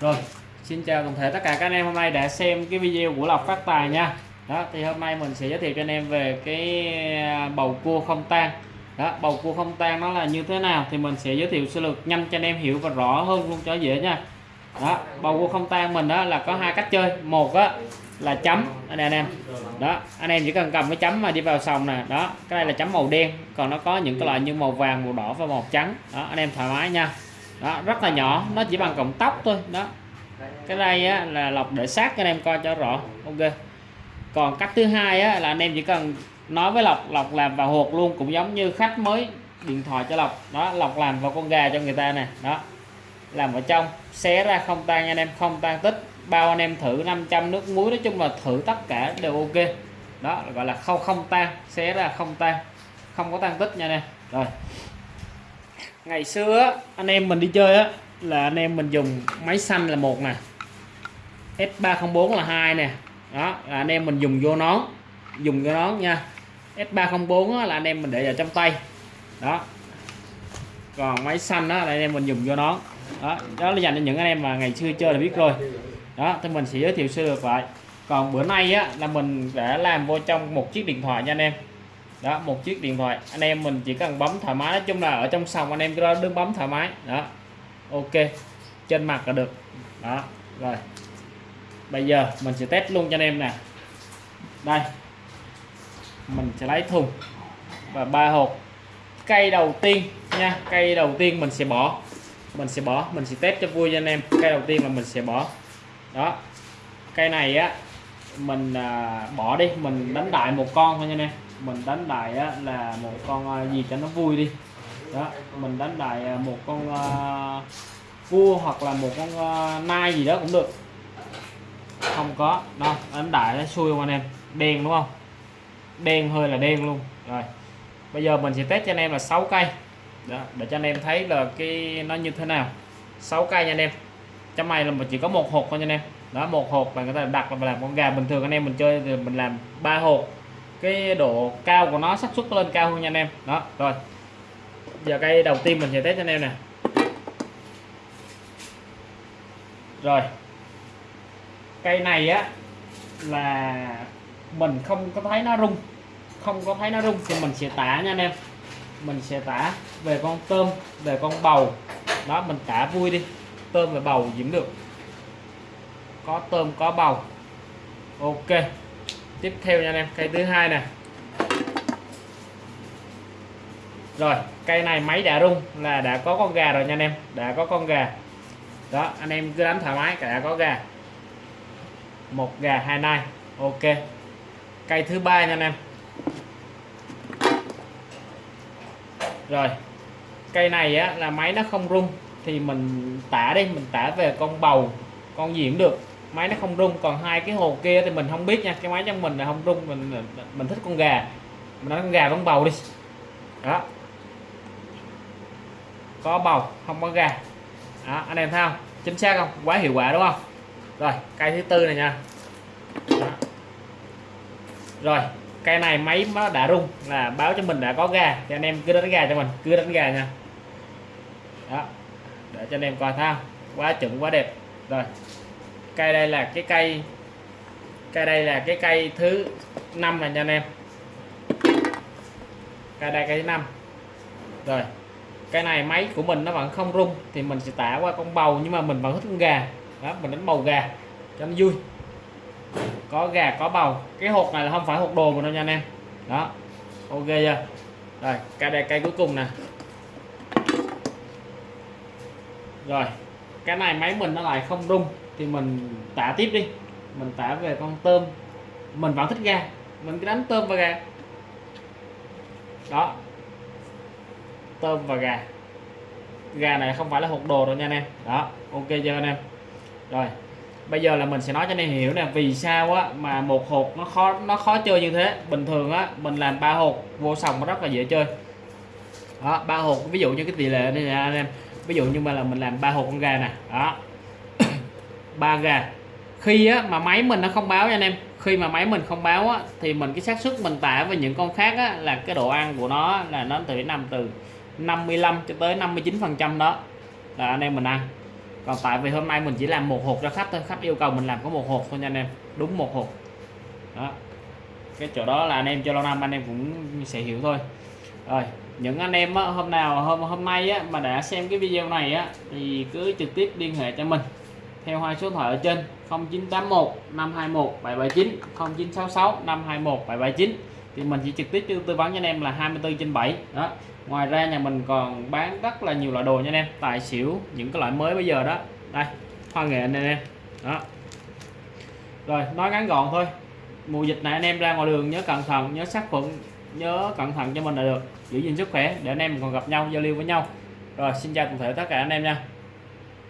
rồi, xin chào toàn thể tất cả các anh em hôm nay đã xem cái video của lộc phát tài nha. Đó, thì hôm nay mình sẽ giới thiệu cho anh em về cái à, bầu cua không tan đó, bầu cua không tan nó là như thế nào thì mình sẽ giới thiệu sơ lược nhanh cho anh em hiểu và rõ hơn luôn cho dễ nha. Đó, bầu cua không tan mình đó là có hai cách chơi. Một á, là chấm. Anh em anh em. Đó, anh em chỉ cần cầm cái chấm mà đi vào sòng nè. Đó, cái này là chấm màu đen. Còn nó có những cái loại như màu vàng, màu đỏ và màu trắng. Đó, anh em thoải mái nha đó rất là nhỏ nó chỉ bằng cọng tóc thôi đó. Cái đây á, là lọc để sát cho anh em coi cho rõ. Ok. Còn cách thứ hai á, là anh em chỉ cần nói với lọc lọc làm vào hộp luôn cũng giống như khách mới điện thoại cho lọc đó lọc làm vào con gà cho người ta nè đó. Làm ở trong xé ra không tan anh em không tan tích. Bao anh em thử 500 nước muối nói chung là thử tất cả đều ok. Đó gọi là không không tan xé ra không tan. Không có tan tích nha anh em. Rồi ngày xưa anh em mình đi chơi á, là anh em mình dùng máy xanh là một nè. S304 là hai nè. Đó, là anh em mình dùng vô nón, dùng vô nón nha. S304 là anh em mình để vào trong tay. Đó. Còn máy xanh đó là anh em mình dùng vô nón. Đó đó là dành cho những anh em mà ngày xưa chơi là biết rồi. Đó, thì mình sẽ giới thiệu sơ lược lại. Còn bữa nay á, là mình đã làm vô trong một chiếc điện thoại nha anh em đó một chiếc điện thoại. Anh em mình chỉ cần bấm thoải mái. Nói chung là ở trong sòng anh em cứ đứng bấm thoải mái. Đó. Ok. Trên mặt là được. Đó. Rồi. Bây giờ mình sẽ test luôn cho anh em nè. Đây. Mình sẽ lấy thùng. Và ba hộp. Cây đầu tiên nha. Cây đầu tiên mình sẽ bỏ. Mình sẽ bỏ. Mình sẽ test cho vui cho anh em. Cây đầu tiên là mình sẽ bỏ. Đó. Cây này á mình à, bỏ đi. Mình đánh đại một con thôi nha anh em mình đánh đại á, là một con à, gì cho nó vui đi. Đó mình đánh đại à, một con uh, cua hoặc là một con uh, nai gì đó cũng được. Không có. Đâu đánh đại nó xui không anh em? Đen đúng không? Đen hơi là đen luôn. Rồi bây giờ mình sẽ test cho anh em là 6 cây. Đó, để cho anh em thấy là cái nó như thế nào. 6 cây nha anh em. Trong này là mình chỉ có một hộp thôi nha anh em. Đó một hộp là người ta đặt là làm con gà bình thường. Anh em mình chơi thì mình làm ba hộp cái độ cao của nó, xác suất lên cao hơn nha anh em. Đó, rồi. Giờ cây đầu tiên mình sẽ test cho anh em nè. Rồi. Cây này á, là mình không có thấy nó rung. Không có thấy nó rung thì mình sẽ tả nha anh em. Mình sẽ tả về con tôm, về con bầu. Đó, mình tả vui đi. Tôm và bầu diễn được. Có tôm, có bầu. Ok tiếp theo nha anh em, cây thứ hai nè. Rồi, cây này máy đã rung là đã có con gà rồi nha anh em, đã có con gà. Đó, anh em cứ đánh thoải mái, cả đã có gà. Một gà, hai nai, ok. Cây thứ ba nha anh em. Rồi, cây này á, là máy nó không rung thì mình tả đi, mình tả về con bầu, con gì cũng được máy nó không rung còn hai cái hồ kia thì mình không biết nha. Cái máy trong mình là không rung mình mình thích con gà. Mình nói con gà con bầu đi. Đó. Có bầu không có gà. Đó, anh em thấy không? Chính xác không? Quá hiệu quả đúng không? Rồi cây thứ tư này nha. Đó. rồi cây này máy nó đã rung là báo cho mình đã có gà. Thì anh em cứ đánh gà cho mình cứ đánh gà nha. Đó. Để cho anh em coi thao quá chuẩn quá đẹp. Rồi cây đây là cái cây. Cây đây là cái cây thứ năm này nha anh em. Cây đây cây thứ năm. Rồi, cái này máy của mình nó vẫn không rung thì mình sẽ tả qua con bầu nhưng mà mình vẫn thích con gà. Đó, mình đánh bầu gà cho nó vui. Có gà, có bầu. Cái hộp này là không phải hộp đồ của nó nha anh em. Đó, ok chưa? Rồi cây đây, cây cuối cùng nè. Rồi cái này máy mình nó lại không rung, thì mình tả tiếp đi. Mình tả về con tôm. Mình vẫn thích gà. Mình cứ đánh tôm và gà. Đó. Tôm và gà. Gà này không phải là hộp đồ đâu nha anh em. Đó, ok chưa anh em? Rồi, bây giờ là mình sẽ nói cho anh em hiểu nè, vì sao á mà một hộp nó khó nó khó chơi như thế. Bình thường á, mình làm ba hộp, vô sòng nó rất là dễ chơi. Đó, ba hộp, ví dụ như cái tỷ lệ này nè anh em ví dụ như mà là mình làm ba hộp con gà nè đó. Ba gà. Khi á, mà máy mình nó không báo nha anh em khi mà máy mình không báo á, thì mình cái xác suất mình tả với những con khác á, là cái độ ăn của nó là nó từ nằm từ 55 cho tới 59 phần trăm đó. Là anh em mình ăn. Còn tại vì hôm nay mình chỉ làm một hộp cho khách thôi khách yêu cầu mình làm có một hộp thôi nha anh em đúng một hộp. Đó. Cái chỗ đó là anh em cho lâu năm anh em cũng sẽ hiểu thôi. Rồi những anh em á, hôm nào hôm hôm nay á, mà đã xem cái video này á thì cứ trực tiếp liên hệ cho mình theo hai số điện thoại ở trên 0981 521 779 0966 521 779 thì mình chỉ trực tiếp tư vấn cho anh em là 24 trên 7 đó. Ngoài ra nhà mình còn bán rất là nhiều loại đồ nha anh em tài xỉu những cái loại mới bây giờ đó. Đây hoa nghệ anh em. Đó. Rồi nói ngắn gọn thôi. Mùa dịch này anh em ra ngoài đường nhớ cẩn thận nhớ sát khuẩn nhớ cẩn thận cho mình là được. Giữ gìn sức khỏe để anh em còn gặp nhau, giao lưu với nhau. Rồi, xin chào toàn thể tất cả anh em nha.